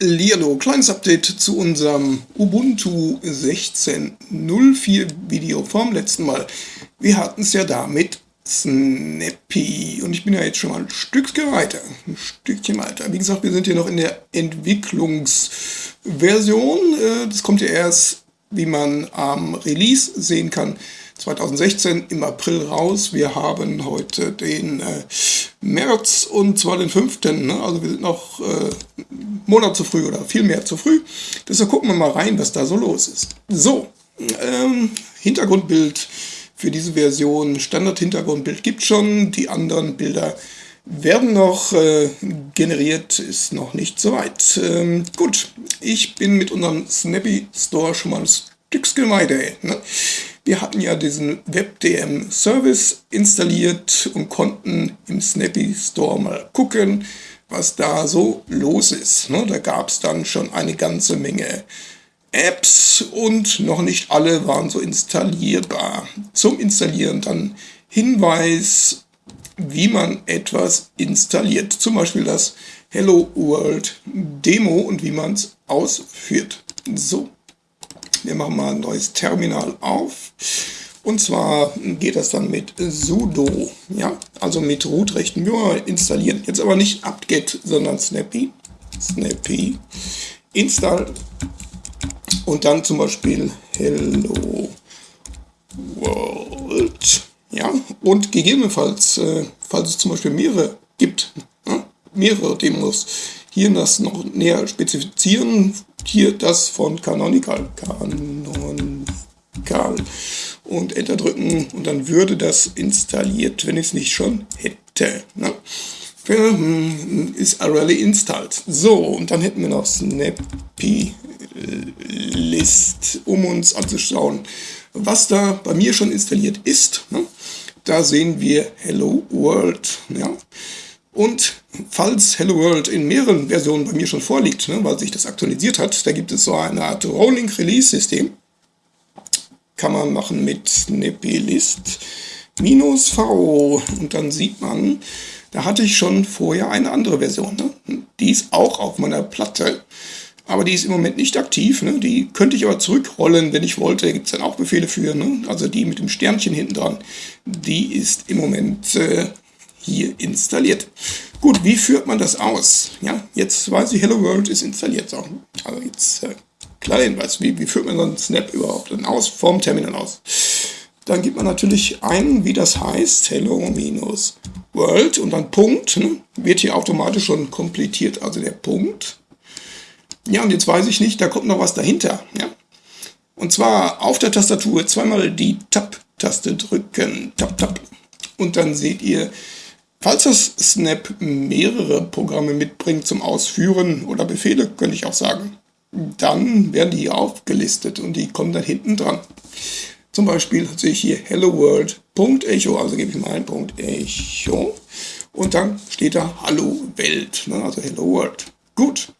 Hallihallo, kleines Update zu unserem Ubuntu 16.04 Video vom letzten Mal. Wir hatten es ja da mit Snappy und ich bin ja jetzt schon mal ein Stückchen weiter, ein Stückchen weiter. Wie gesagt, wir sind hier noch in der Entwicklungsversion. Äh, das kommt ja erst, wie man am Release sehen kann, 2016 im April raus. Wir haben heute den äh, März und zwar den 5. Ne? Also wir sind noch äh, Monat zu früh oder viel mehr zu früh. Deshalb gucken wir mal rein, was da so los ist. So, ähm, Hintergrundbild für diese Version. Standard-Hintergrundbild gibt schon. Die anderen Bilder werden noch äh, generiert, ist noch nicht so weit. Ähm, gut, ich bin mit unserem Snappy Store schon mal ein Stückchen weiter. Ne? Wir hatten ja diesen WebDM Service installiert und konnten im Snappy Store mal gucken, was da so los ist. Ne? Da gab es dann schon eine ganze Menge Apps und noch nicht alle waren so installierbar. Zum Installieren dann Hinweis, wie man etwas installiert. Zum Beispiel das Hello World Demo und wie man es ausführt. So. Wir machen mal ein neues Terminal auf. Und zwar geht das dann mit sudo, ja, also mit Root-Rechten. Wir installieren. Jetzt aber nicht apt-get, sondern snappy, snappy, install. Und dann zum Beispiel hello world, ja, und gegebenenfalls, äh, falls es zum Beispiel mehrere gibt, ja, mehrere Demos, hier das noch näher spezifizieren, hier das von Canonical. Canonical. Und Enter drücken und dann würde das installiert, wenn ich es nicht schon hätte. Ne? Ist already installed. So, und dann hätten wir noch Snappy List, um uns anzuschauen, was da bei mir schon installiert ist. Ne? Da sehen wir Hello World. Ja? Und falls Hello World in mehreren Versionen bei mir schon vorliegt, ne, weil sich das aktualisiert hat, da gibt es so eine Art Rolling Release System. Kann man machen mit Snappy List minus V. Und dann sieht man, da hatte ich schon vorher eine andere Version. Ne? Die ist auch auf meiner Platte. Aber die ist im Moment nicht aktiv. Ne? Die könnte ich aber zurückrollen, wenn ich wollte. Da gibt es dann auch Befehle für. Ne? Also die mit dem Sternchen hinten dran. Die ist im Moment äh, hier installiert. Gut, wie führt man das aus? Ja, jetzt weiß ich, Hello World ist installiert. So, also jetzt äh, klar Hinweis, wie, wie führt man so einen Snap überhaupt dann aus, vom Terminal aus? Dann gibt man natürlich ein, wie das heißt, Hello-World und dann Punkt, ne? wird hier automatisch schon komplettiert, also der Punkt. Ja, und jetzt weiß ich nicht, da kommt noch was dahinter. Ja? Und zwar auf der Tastatur zweimal die Tab-Taste drücken, Tab, Tab. Und dann seht ihr Falls das Snap mehrere Programme mitbringt zum Ausführen oder Befehle, könnte ich auch sagen, dann werden die hier aufgelistet und die kommen dann hinten dran. Zum Beispiel sehe ich hier Hello World.echo, also gebe ich mal ein Punkt Echo und dann steht da Hallo Welt, ne, also Hello World. Gut,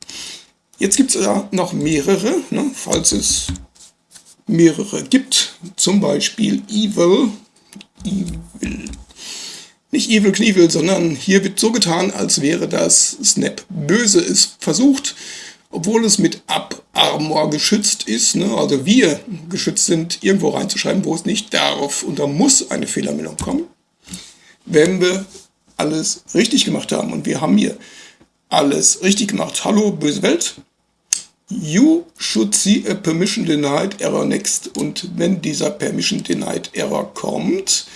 jetzt gibt es da noch mehrere, ne, falls es mehrere gibt, zum Beispiel Evil, Evil nicht Evil Knievel, sondern hier wird so getan, als wäre das Snap böse. Es versucht, obwohl es mit Up Armor geschützt ist, ne, also wir geschützt sind, irgendwo reinzuschreiben, wo es nicht darf. Und da muss eine Fehlermeldung kommen, wenn wir alles richtig gemacht haben. Und wir haben hier alles richtig gemacht. Hallo, böse Welt. You should see a permission denied error next. Und wenn dieser permission denied error kommt,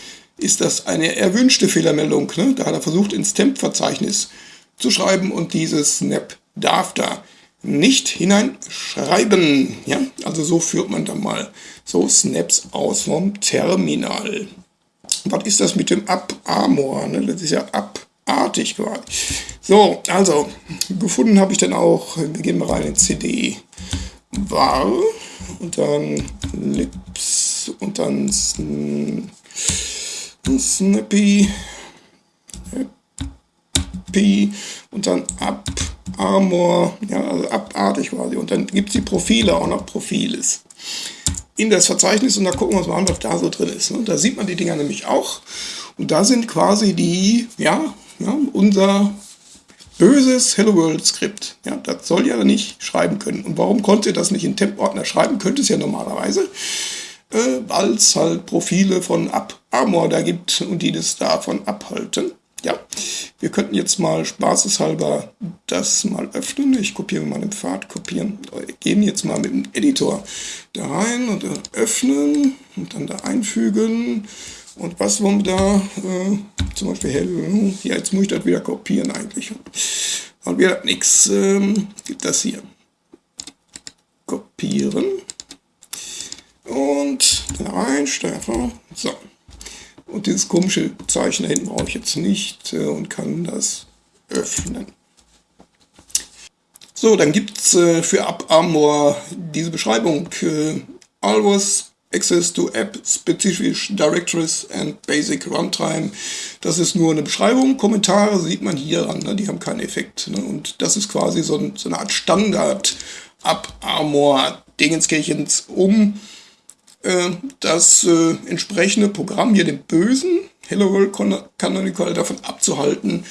ist das eine erwünschte Fehlermeldung. Ne? Da hat er versucht, ins Temp-Verzeichnis zu schreiben und dieses Snap darf da nicht hineinschreiben. Ja? Also so führt man dann mal so Snaps aus vom Terminal. Was ist das mit dem Up-Armor? Ne? Das ist ja abartig quasi. So, also, gefunden habe ich dann auch, wir gehen mal rein in CD war und dann Lips und dann Snappy, Happy und dann Up, Armor, ja, also abartig quasi. Und dann gibt es die Profile auch noch Profiles in das Verzeichnis und da gucken wir uns mal an, was da so drin ist. Und da sieht man die Dinger nämlich auch. Und da sind quasi die, ja, ja unser böses Hello World Skript. Ja, das soll ja nicht schreiben können. Und warum konnte das nicht in Temp-Ordner schreiben? Könnte es ja normalerweise, äh, weil es halt Profile von AppArmor da gibt und die das davon abhalten. Ja, wir könnten jetzt mal spaßeshalber das mal öffnen. Ich kopiere mal den Pfad, kopieren, gehen jetzt mal mit dem Editor da rein und öffnen und dann da einfügen. Und was wollen wir da? Äh, zum Beispiel Hello. Ja, jetzt muss ich das wieder kopieren eigentlich. Und wir hat nichts. Ähm, das hier. Kopieren. Und rein, Steuer So. Und dieses komische Zeichen da hinten brauche ich jetzt nicht äh, und kann das öffnen. So, dann gibt es äh, für AppArmor diese Beschreibung. Äh, always access to app-specific directories and basic runtime. Das ist nur eine Beschreibung. Kommentare sieht man hier ran, ne? die haben keinen Effekt. Ne? Und das ist quasi so, ein, so eine Art Standard AppArmor Dingenskirchens, um das äh, entsprechende Programm hier, den bösen Hello World Canonical, davon abzuhalten,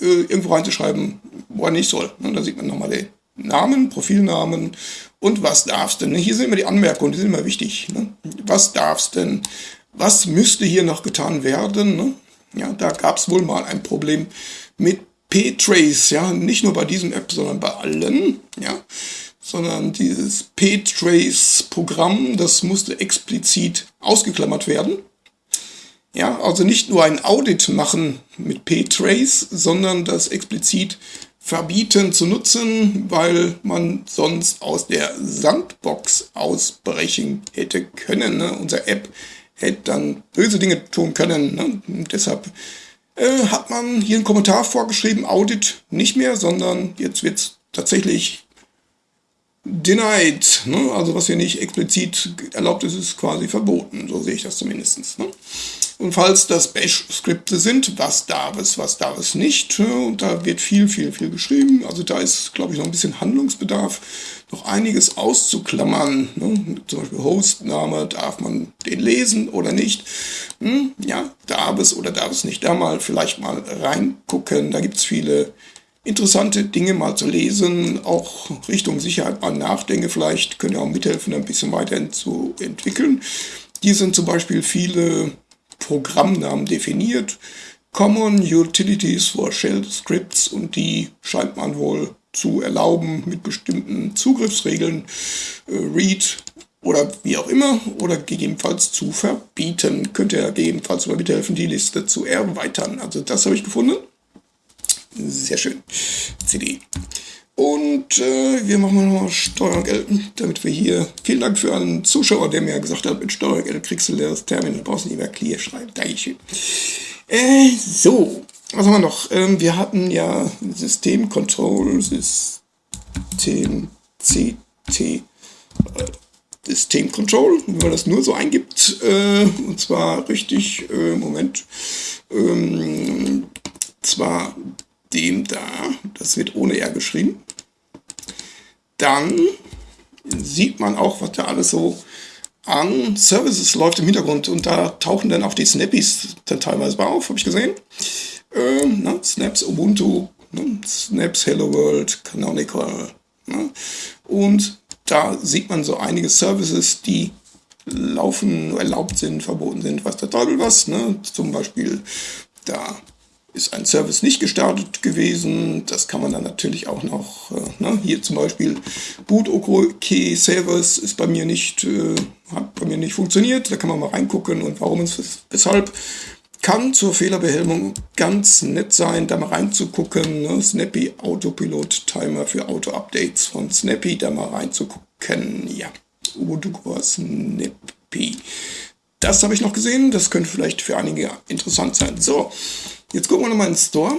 äh, irgendwo reinzuschreiben, wo er nicht soll. Ne? Da sieht man nochmal den Namen, Profilnamen und was darfst denn. Hier sind immer die Anmerkungen, die sind immer wichtig. Ne? Was darfst denn? Was müsste hier noch getan werden? Ne? Ja, da gab es wohl mal ein Problem mit P-Trace, ja, nicht nur bei diesem App, sondern bei allen, ja sondern dieses ptrace-Programm, das musste explizit ausgeklammert werden. Ja, also nicht nur ein Audit machen mit ptrace, sondern das explizit verbieten zu nutzen, weil man sonst aus der Sandbox ausbrechen hätte können. Ne? Unser App hätte dann böse Dinge tun können. Ne? deshalb äh, hat man hier einen Kommentar vorgeschrieben, Audit nicht mehr, sondern jetzt wird es tatsächlich denied, ne? also was hier nicht explizit erlaubt ist, ist quasi verboten, so sehe ich das zumindest. Ne? Und falls das Bash-Skripte sind, was darf es, was darf es nicht, ne? und da wird viel, viel, viel geschrieben, also da ist, glaube ich, noch ein bisschen Handlungsbedarf, noch einiges auszuklammern, ne? zum Beispiel Hostname, darf man den lesen oder nicht, hm? ja, darf es oder darf es nicht, da mal vielleicht mal reingucken, da gibt es viele interessante Dinge mal zu lesen, auch Richtung Sicherheit mal nachdenke, vielleicht können ja auch mithelfen, ein bisschen weiterhin zu entwickeln. Hier sind zum Beispiel viele Programmnamen definiert, Common Utilities for Shell Scripts und die scheint man wohl zu erlauben mit bestimmten Zugriffsregeln, äh, Read oder wie auch immer, oder gegebenenfalls zu verbieten. Könnte ja gegebenenfalls mal mithelfen, die Liste zu erweitern. Also das habe ich gefunden. Sehr schön. CD. Und äh, wir machen mal Steuerung L, damit wir hier. Vielen Dank für einen Zuschauer, der mir gesagt hat, mit Steuerung L kriegst du leeres Terminal, brauchst nicht mehr Clear schreiben. Dankeschön. Äh, so, was haben wir noch? Ähm, wir hatten ja System Control, System CT, äh, System Control, wenn man das nur so eingibt, äh, und zwar richtig, äh, Moment, ähm, zwar dem da, das wird ohne R geschrieben, dann sieht man auch, was da alles so an Services läuft im Hintergrund und da tauchen dann auch die Snappies dann teilweise mal auf, habe ich gesehen. Ähm, ne? Snaps Ubuntu, ne? Snaps Hello World, Canonical. Ne? Und da sieht man so einige Services, die laufen, erlaubt sind, verboten sind, was der Teufel was. Ne? Zum Beispiel da ist ein Service nicht gestartet gewesen. Das kann man dann natürlich auch noch, äh, ne, hier zum Beispiel boot OK Service ist bei mir nicht, äh, hat bei mir nicht funktioniert. Da kann man mal reingucken und warum es weshalb. Kann zur Fehlerbehelmung ganz nett sein, da mal reinzugucken. Ne? Snappy Autopilot Timer für Auto-Updates von Snappy, da mal reinzugucken. Ja, Ubuntu Snappy. Das habe ich noch gesehen, das könnte vielleicht für einige interessant sein. So, Jetzt gucken wir nochmal in den Store.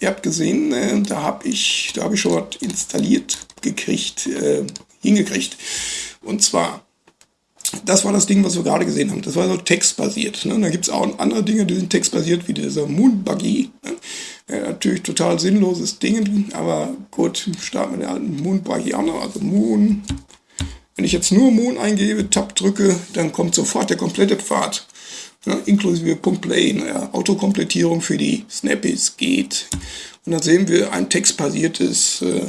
Ihr habt gesehen, äh, da habe ich, hab ich schon was installiert gekriegt, äh, hingekriegt. Und zwar, das war das Ding, was wir gerade gesehen haben. Das war so textbasiert. Ne? Da gibt es auch andere Dinge, die sind textbasiert, wie dieser Moonbuggy. Ne? Ja, natürlich total sinnloses Ding, aber gut, starten wir den alten Moonbuggy auch noch. Also Moon. Wenn ich jetzt nur Moon eingebe, Tab drücke, dann kommt sofort der komplette Pfad ja, inklusive Punkt Play. Naja, Autokomplettierung für die Snappies geht. Und dann sehen wir ein textbasiertes äh,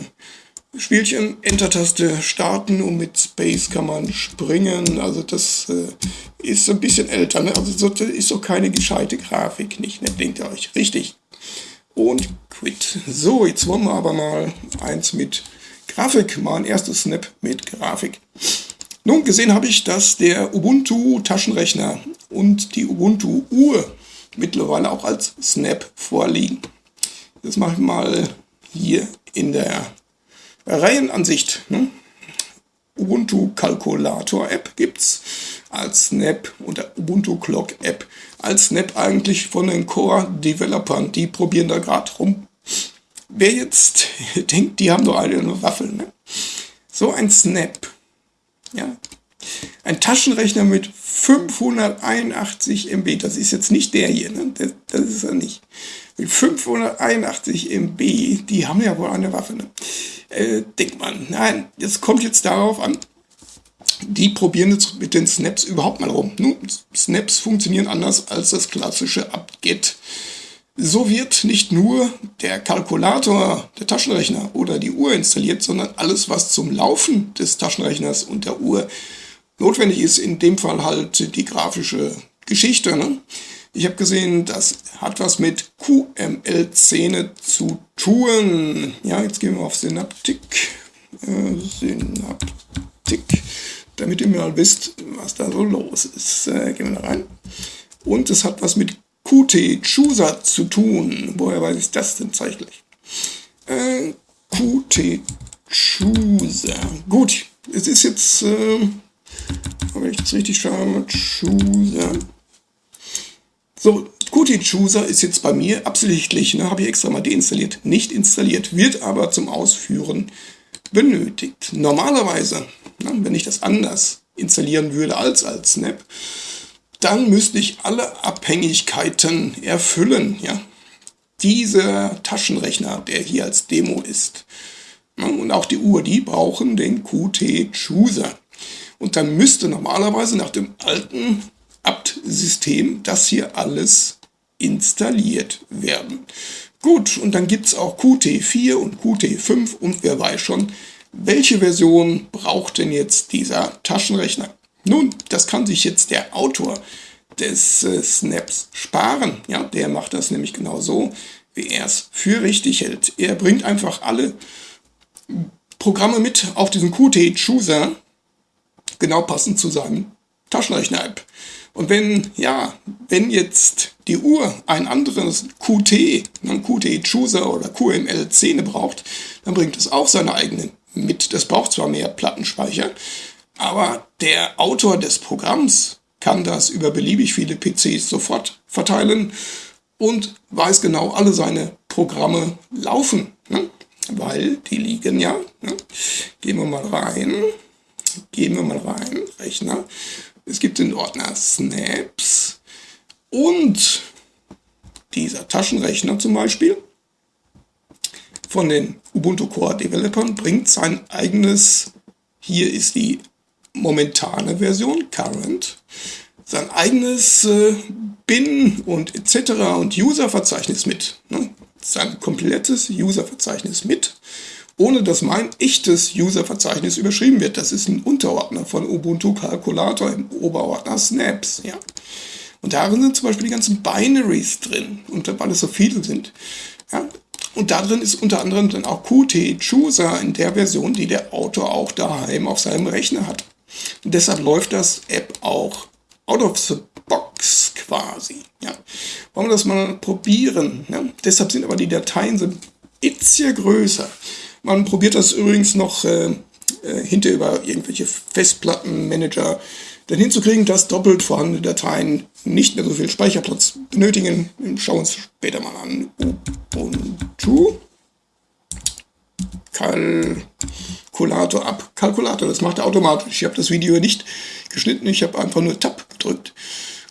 Spielchen, Enter-Taste starten und mit Space kann man springen. Also das äh, ist ein bisschen älter. Ne? Also so, das ist doch keine gescheite Grafik, nicht? Ne? Denkt ihr euch. Richtig. Und quit. So, jetzt wollen wir aber mal eins mit Grafik. Mal ein erstes Snap mit Grafik. Nun, gesehen habe ich, dass der Ubuntu Taschenrechner und die Ubuntu Uhr mittlerweile auch als Snap vorliegen. Das mache ich mal hier in der Reihenansicht. Ne? Ubuntu Kalkulator App gibt es als Snap und der Ubuntu Clock App als Snap eigentlich von den Core Developern. Die probieren da gerade rum. Wer jetzt denkt, die haben doch alle eine Waffel. Ne? So ein Snap. Ja. Ein Taschenrechner mit 581 MB. Das ist jetzt nicht der hier. Ne? Das, das ist er nicht. Mit 581 MB, die haben ja wohl eine Waffe. Ne? Äh, denkt man. Nein, jetzt kommt jetzt darauf an, die probieren jetzt mit den Snaps überhaupt mal rum. Nun, Snaps funktionieren anders als das klassische apt-get. So wird nicht nur der Kalkulator, der Taschenrechner oder die Uhr installiert, sondern alles, was zum Laufen des Taschenrechners und der Uhr notwendig ist. In dem Fall halt die grafische Geschichte. Ne? Ich habe gesehen, das hat was mit QML-Szene zu tun. Ja, jetzt gehen wir auf Synaptik. Äh, Synaptik. Damit ihr mal wisst, was da so los ist. Äh, gehen wir da rein. Und es hat was mit Qt Chooser zu tun. Woher weiß ich das denn zeitlich? Äh, Qt Chooser. Gut, es ist jetzt, äh, wenn ich das richtig schaue, Chooser. So, Qt Chooser ist jetzt bei mir absichtlich, ne, habe ich extra mal deinstalliert, nicht installiert, wird aber zum Ausführen benötigt. Normalerweise, ne, wenn ich das anders installieren würde als als Snap, dann müsste ich alle Abhängigkeiten erfüllen. Ja? Dieser Taschenrechner, der hier als Demo ist, und auch die Uhr, die brauchen den Qt-Chooser. Und dann müsste normalerweise nach dem alten apt-System das hier alles installiert werden. Gut, und dann gibt es auch Qt4 und Qt5 und wer weiß schon, welche Version braucht denn jetzt dieser Taschenrechner? Nun, das kann sich jetzt der Autor des äh, Snaps sparen. Ja, der macht das nämlich genau so, wie er es für richtig hält. Er bringt einfach alle Programme mit auf diesen Qt-Chooser, genau passend zu seinem Taschenrechner-App. Und wenn, ja, wenn jetzt die Uhr ein anderes Qt, einen Qt-Chooser oder QML-Szene braucht, dann bringt es auch seine eigenen mit. Das braucht zwar mehr Plattenspeicher, aber der Autor des Programms kann das über beliebig viele PCs sofort verteilen und weiß genau, alle seine Programme laufen. Ne? Weil die liegen ja. Ne? Gehen wir mal rein. Gehen wir mal rein. Rechner. Es gibt den Ordner Snaps und dieser Taschenrechner zum Beispiel von den Ubuntu Core Developern bringt sein eigenes, hier ist die momentane Version, Current, sein eigenes äh, Bin und etc. und User-Verzeichnis mit. Ne? Sein komplettes User-Verzeichnis mit, ohne dass mein echtes User-Verzeichnis überschrieben wird. Das ist ein Unterordner von Ubuntu Calculator im Oberordner Snaps. Ja? Und darin sind zum Beispiel die ganzen Binaries drin, und weil es so viele sind. Ja? Und darin ist unter anderem dann auch Qt Chooser in der Version, die der Autor auch daheim auf seinem Rechner hat. Und deshalb läuft das App auch out of the box quasi. Ja. Wollen wir das mal probieren? Ja. Deshalb sind aber die Dateien so bisschen größer. Man probiert das übrigens noch äh, äh, hinter über irgendwelche Festplattenmanager dann hinzukriegen, dass doppelt vorhandene Dateien nicht mehr so viel Speicherplatz benötigen. Schauen wir uns später mal an. Ubuntu. Kal Kalkulator ab. Kalkulator, das macht er automatisch. Ich habe das Video nicht geschnitten, ich habe einfach nur Tab gedrückt.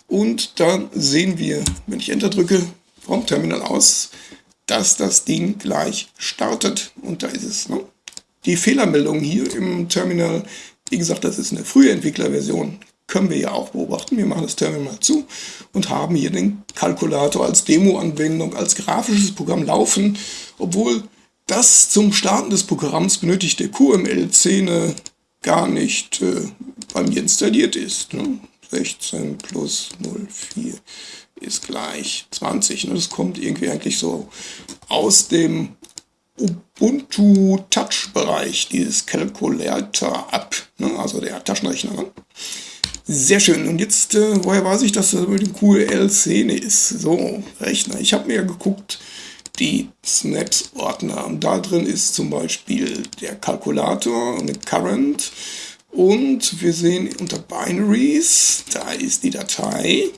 Und dann sehen wir, wenn ich Enter drücke, vom Terminal aus, dass das Ding gleich startet. Und da ist es. Ne? Die Fehlermeldung hier im Terminal, wie gesagt, das ist eine frühe Entwicklerversion. können wir ja auch beobachten. Wir machen das Terminal zu und haben hier den Kalkulator als Demo-Anwendung, als grafisches Programm laufen, obwohl das zum Starten des Programms benötigte QML-Szene gar nicht äh, bei mir installiert ist. Ne? 16 plus 04 ist gleich 20. Ne? Das kommt irgendwie eigentlich so aus dem Ubuntu Touch-Bereich, dieses Calculator ab, ne? also der Taschenrechner. Ne? Sehr schön. Und jetzt, äh, woher weiß ich, dass das mit dem QL-Szene ist? So, Rechner. Ich habe mir geguckt, die Snaps-Ordner. Und da drin ist zum Beispiel der Kalkulator der Current. Und wir sehen unter Binaries, da ist die Datei.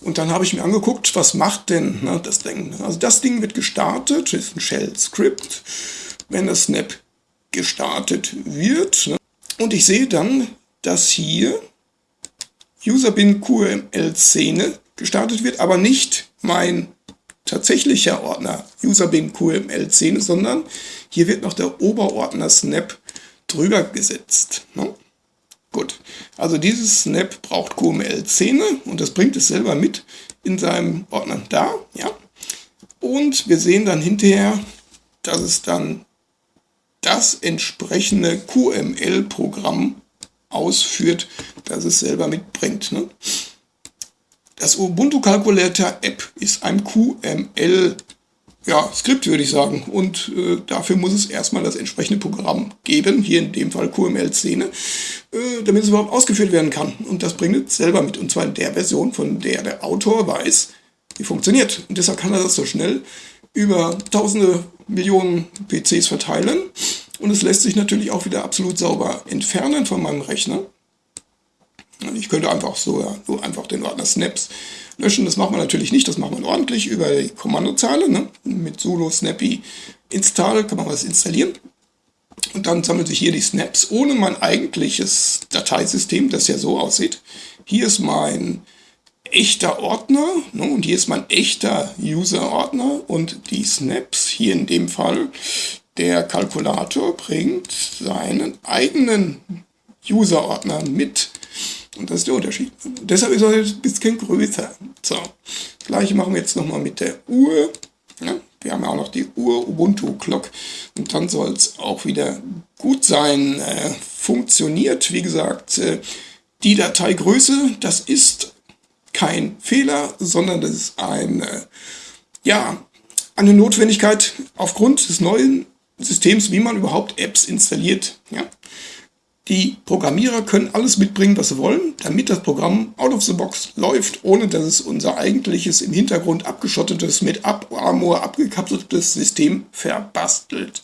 Und dann habe ich mir angeguckt, was macht denn ne, das Ding. Also das Ding wird gestartet, ist ein Shell-Skript, wenn das Snap gestartet wird. Ne. Und ich sehe dann, dass hier Userbin QML-Szene gestartet wird, aber nicht mein tatsächlicher Ordner Userbin QML-Szene, sondern hier wird noch der Oberordner Snap drüber gesetzt. Ne? Gut, also dieses Snap braucht QML-Szene und das bringt es selber mit in seinem Ordner da. Ja? Und wir sehen dann hinterher, dass es dann das entsprechende QML-Programm ausführt, das es selber mitbringt. Ne? Das Ubuntu Calculator App ist ein QML ja, Skript würde ich sagen. Und äh, dafür muss es erstmal das entsprechende Programm geben, hier in dem Fall QML-Szene, äh, damit es überhaupt ausgeführt werden kann. Und das bringt es selber mit, und zwar in der Version, von der der Autor weiß, wie funktioniert. Und deshalb kann er das so schnell über tausende Millionen PCs verteilen. Und es lässt sich natürlich auch wieder absolut sauber entfernen von meinem Rechner. Ich könnte einfach so, ja, so einfach den Ordner Snaps löschen. Das macht man natürlich nicht, das macht man ordentlich über die Kommandozeile. Ne? Mit sudo snappy install kann man was installieren. Und dann sammelt sich hier die Snaps ohne mein eigentliches Dateisystem, das ja so aussieht. Hier ist mein echter Ordner ne, und hier ist mein echter User-Ordner und die Snaps, hier in dem Fall, der Kalkulator bringt seinen eigenen User-Ordner mit. Und das ist der Unterschied. Deshalb ist er ein bisschen größer. So, das gleiche machen wir jetzt nochmal mit der Uhr. Ja, wir haben ja auch noch die Uhr Ubuntu Clock. Und dann soll es auch wieder gut sein. Äh, funktioniert, wie gesagt, äh, die Dateigröße, das ist kein Fehler, sondern das ist eine, ja, eine Notwendigkeit aufgrund des neuen Systems, wie man überhaupt Apps installiert. Ja? Die Programmierer können alles mitbringen, was sie wollen, damit das Programm out of the box läuft, ohne dass es unser eigentliches im Hintergrund abgeschottetes, mit Abarmor abgekapseltes System verbastelt.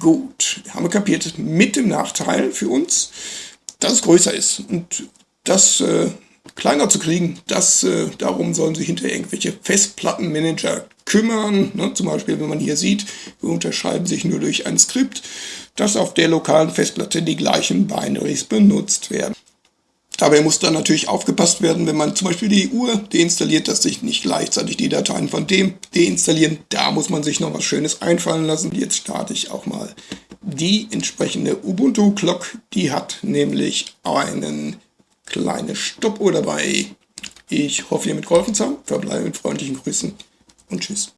Gut, wir haben kapiert, mit dem Nachteil für uns, dass es größer ist. Und das äh, kleiner zu kriegen, das, äh, darum sollen sich hinter irgendwelche Festplattenmanager kümmern. Ne? Zum Beispiel, wenn man hier sieht, wir unterscheiden sich nur durch ein Skript, dass auf der lokalen Festplatte die gleichen Binaries benutzt werden. Dabei muss dann natürlich aufgepasst werden, wenn man zum Beispiel die Uhr deinstalliert, dass sich nicht gleichzeitig die Dateien von dem deinstallieren. Da muss man sich noch was Schönes einfallen lassen. Jetzt starte ich auch mal die entsprechende Ubuntu Clock. Die hat nämlich einen kleine Stoppuhr dabei. Ich hoffe, ihr mitgeholfen zu haben. Verbleibe mit freundlichen Grüßen und tschüss.